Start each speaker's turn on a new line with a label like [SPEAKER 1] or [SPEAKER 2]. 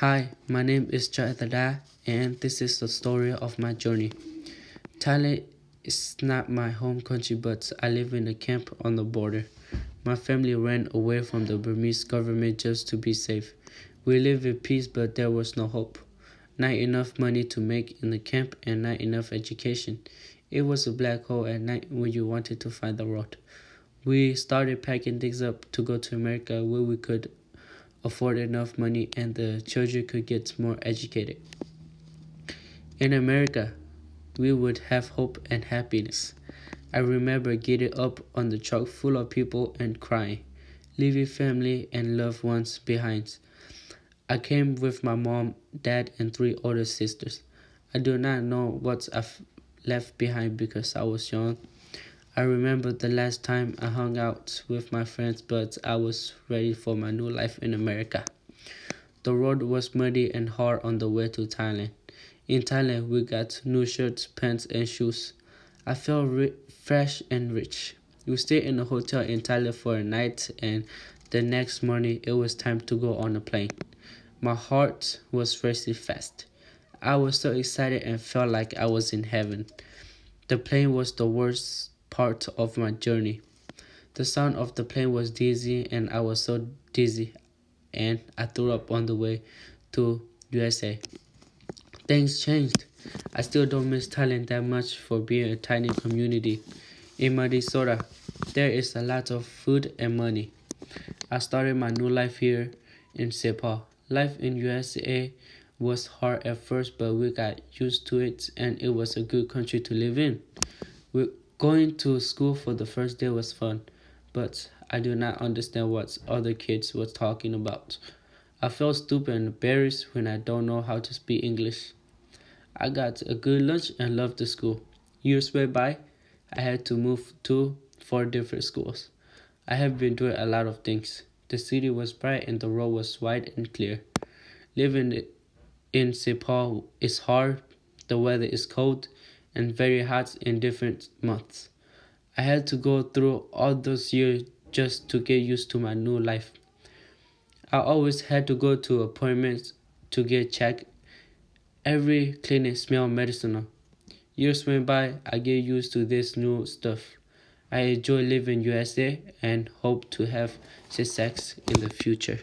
[SPEAKER 1] Hi, my name is Chaithada and this is the story of my journey. Thailand is not my home country but I live in a camp on the border. My family ran away from the Burmese government just to be safe. We lived in peace but there was no hope. Not enough money to make in the camp and not enough education. It was a black hole at night when you wanted to find the road. We started packing things up to go to America where we could afford enough money and the children could get more educated. In America, we would have hope and happiness. I remember getting up on the truck full of people and crying, leaving family and loved ones behind. I came with my mom, dad, and three older sisters. I do not know what I've left behind because I was young I remember the last time I hung out with my friends, but I was ready for my new life in America. The road was muddy and hard on the way to Thailand. In Thailand, we got new shirts, pants, and shoes. I felt fresh and rich. We stayed in a hotel in Thailand for a night, and the next morning it was time to go on a plane. My heart was racing fast. I was so excited and felt like I was in heaven. The plane was the worst part of my journey. The sound of the plane was dizzy and I was so dizzy and I threw up on the way to USA. Things changed. I still don't miss Thailand that much for being a tiny community. In Minnesota, there is a lot of food and money. I started my new life here in St. Paul. Life in USA was hard at first, but we got used to it and it was a good country to live in. We Going to school for the first day was fun, but I do not understand what other kids were talking about. I felt stupid and embarrassed when I don't know how to speak English. I got a good lunch and loved the school. Years went by, I had to move to four different schools. I have been doing a lot of things. The city was bright and the road was wide and clear. Living in St. Paul is hard, the weather is cold, and very hot in different months. I had to go through all those years just to get used to my new life. I always had to go to appointments to get checked. Every clinic smelled medicinal. Years went by, I get used to this new stuff. I enjoy living USA and hope to have success in the future.